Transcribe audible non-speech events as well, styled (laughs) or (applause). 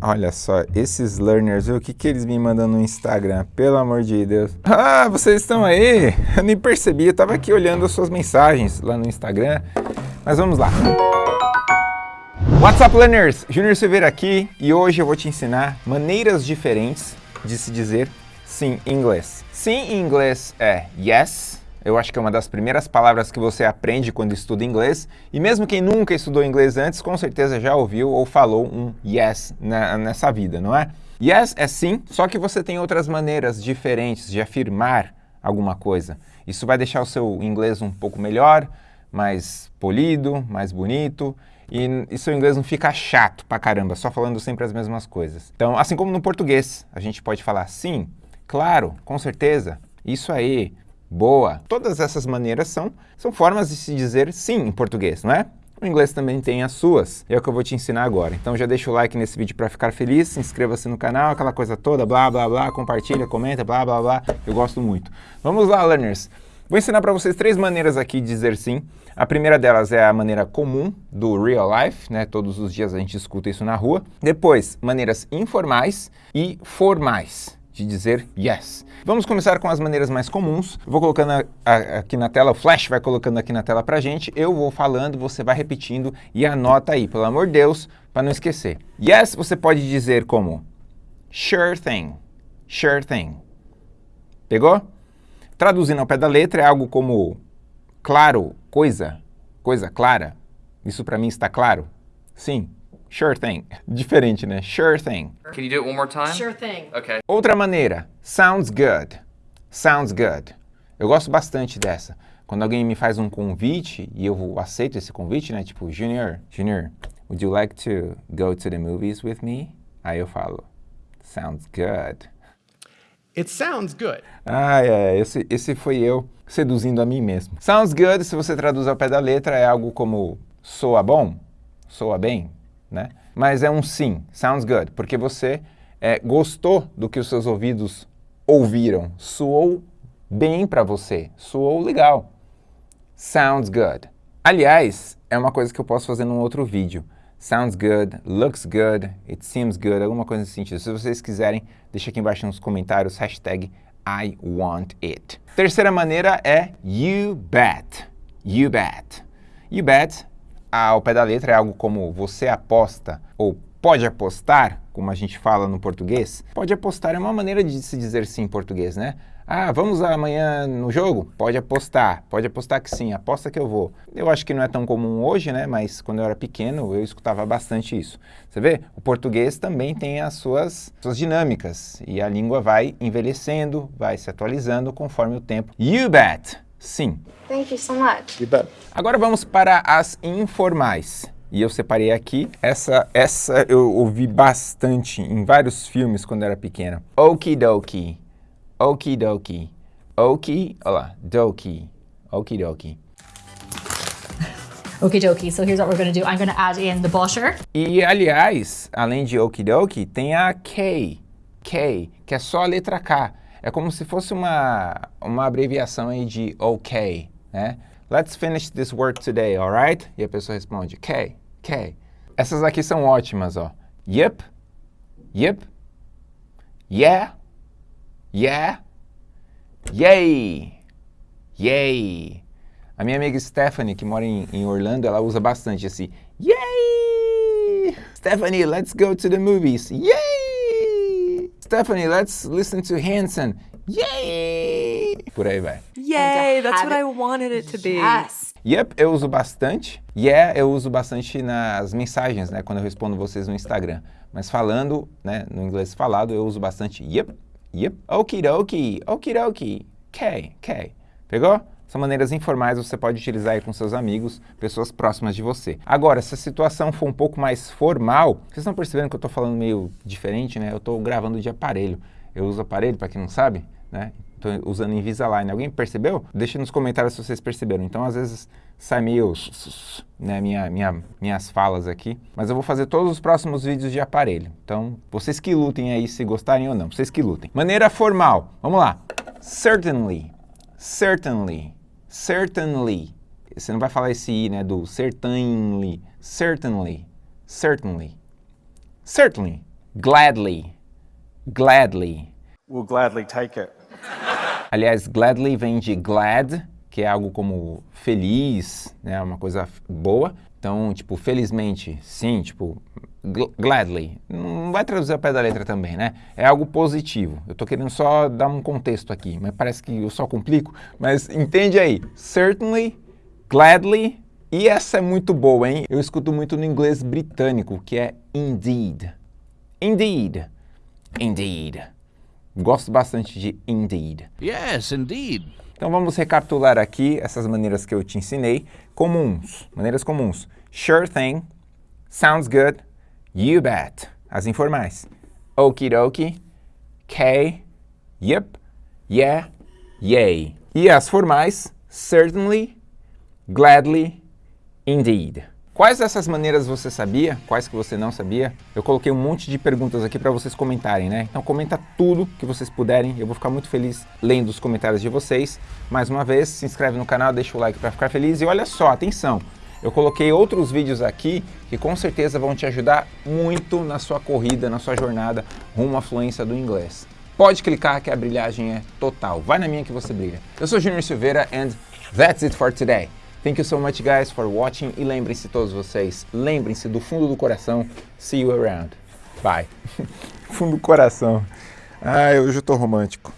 Olha só, esses learners, o que, que eles me mandam no Instagram? Pelo amor de Deus. Ah, vocês estão aí? Eu nem percebi, eu tava aqui olhando as suas mensagens lá no Instagram. Mas vamos lá. What's up, learners? Júnior Silveira aqui e hoje eu vou te ensinar maneiras diferentes de se dizer sim em inglês. Sim em inglês é yes, eu acho que é uma das primeiras palavras que você aprende quando estuda inglês. E mesmo quem nunca estudou inglês antes, com certeza já ouviu ou falou um yes na, nessa vida, não é? Yes é sim, só que você tem outras maneiras diferentes de afirmar alguma coisa. Isso vai deixar o seu inglês um pouco melhor, mais polido, mais bonito. E, e seu inglês não fica chato pra caramba, só falando sempre as mesmas coisas. Então, assim como no português, a gente pode falar sim, claro, com certeza, isso aí, boa. Todas essas maneiras são, são formas de se dizer sim em português, não é? O inglês também tem as suas, é o que eu vou te ensinar agora. Então já deixa o like nesse vídeo para ficar feliz, inscreva-se no canal, aquela coisa toda, blá, blá, blá, compartilha, comenta, blá, blá, blá, eu gosto muito. Vamos lá, learners! Vou ensinar para vocês três maneiras aqui de dizer sim. A primeira delas é a maneira comum do real life, né? Todos os dias a gente escuta isso na rua. Depois, maneiras informais e formais de dizer yes. Vamos começar com as maneiras mais comuns. Vou colocando a, a, aqui na tela, o flash vai colocando aqui na tela pra gente, eu vou falando, você vai repetindo e anota aí, pelo amor de Deus, para não esquecer. Yes, você pode dizer como sure thing, sure thing. Pegou? Traduzindo ao pé da letra é algo como claro, coisa, coisa clara. Isso para mim está claro? Sim, Sure thing. Diferente, né? Sure thing. Can you do it one more time? Sure thing. Okay. Outra maneira. Sounds good. Sounds good. Eu gosto bastante dessa. Quando alguém me faz um convite e eu aceito esse convite, né? Tipo, Junior, Junior, would you like to go to the movies with me? Aí eu falo, sounds good. It sounds good. Ah, é, esse, esse foi eu seduzindo a mim mesmo. Sounds good, se você traduz ao pé da letra, é algo como soa bom, soa bem, né? Mas é um sim, sounds good, porque você é, gostou do que os seus ouvidos ouviram, soou bem para você, soou legal. Sounds good. Aliás, é uma coisa que eu posso fazer num outro vídeo. Sounds good, looks good, it seems good, alguma coisa nesse sentido. Se vocês quiserem, deixa aqui embaixo nos comentários, hashtag I want it. Terceira maneira é you bet. You bet. You bet ao pé da letra é algo como você aposta ou pode apostar, como a gente fala no português. Pode apostar é uma maneira de se dizer sim em português, né? Ah, vamos amanhã no jogo? Pode apostar, pode apostar que sim, aposta que eu vou. Eu acho que não é tão comum hoje, né? Mas quando eu era pequeno eu escutava bastante isso. Você vê? O português também tem as suas, suas dinâmicas e a língua vai envelhecendo, vai se atualizando conforme o tempo. You bet! Sim. Thank you so much. You bet. Agora vamos para as informais. E eu separei aqui, essa, essa eu ouvi bastante em vários filmes quando era pequena. Okidoki, okidoki, oki, olha lá, doki, okidoki. (laughs) Okie dokie, so here's what we're gonna do. I'm gonna add in the butter. E, aliás, além de okidoki, tem a K, K, que é só a letra K. É como se fosse uma, uma abreviação aí de OK, né? Let's finish this work today, alright? E a pessoa responde, K, K. Essas aqui são ótimas, ó. Yep, yep, yeah, yeah, yay, yay. A minha amiga Stephanie, que mora em, em Orlando, ela usa bastante esse yay. Stephanie, let's go to the movies. Yay! Stephanie, let's listen to Hanson. Yay! Por aí vai. Yay, that's have what I wanted it to be. Yes. Yep, eu uso bastante. Yeah, eu uso bastante nas mensagens, né? Quando eu respondo vocês no Instagram. Mas falando, né? No inglês falado, eu uso bastante yep, yep, okidoki, okidoki, K, K. Pegou? São maneiras informais, você pode utilizar aí com seus amigos, pessoas próximas de você. Agora, se a situação for um pouco mais formal, vocês estão percebendo que eu estou falando meio diferente, né? Eu estou gravando de aparelho. Eu uso aparelho, para quem não sabe, né? Estou usando Invisalign. Alguém percebeu? Deixa nos comentários se vocês perceberam. Então, às vezes, sai meio... Né, minha, minha, minhas falas aqui. Mas eu vou fazer todos os próximos vídeos de aparelho. Então, vocês que lutem aí se gostarem ou não. Vocês que lutem. Maneira formal. Vamos lá. Certainly. Certainly. Certainly. Você não vai falar esse i, né, do certainly. Certainly. Certainly. Certainly. Gladly. Gladly. We'll gladly take it. Aliás, gladly vem de glad, que é algo como feliz, né, uma coisa boa. Então, tipo, felizmente, sim, tipo, gladly. Não vai traduzir ao pé da letra também, né? É algo positivo. Eu tô querendo só dar um contexto aqui, mas parece que eu só complico. Mas entende aí. Certainly, gladly. E essa é muito boa, hein? Eu escuto muito no inglês britânico, que é indeed. Indeed. Indeed. Gosto bastante de indeed. Yes, indeed. Então vamos recapitular aqui essas maneiras que eu te ensinei. Comuns, maneiras comuns. Sure thing, sounds good, you bet. As informais. Okie dokie, K, yep, yeah, yay. E as formais, certainly, gladly, indeed. Quais dessas maneiras você sabia? Quais que você não sabia? Eu coloquei um monte de perguntas aqui para vocês comentarem, né? Então comenta tudo que vocês puderem. Eu vou ficar muito feliz lendo os comentários de vocês. Mais uma vez, se inscreve no canal, deixa o like para ficar feliz. E olha só, atenção! Eu coloquei outros vídeos aqui que com certeza vão te ajudar muito na sua corrida, na sua jornada rumo à fluência do inglês. Pode clicar que a brilhagem é total. Vai na minha que você brilha. Eu sou Junior Silveira and that's it for today. Thank you so much guys for watching e lembrem-se todos vocês, lembrem-se do fundo do coração, see you around. Bye. (laughs) fundo do coração. Ai, hoje eu tô romântico.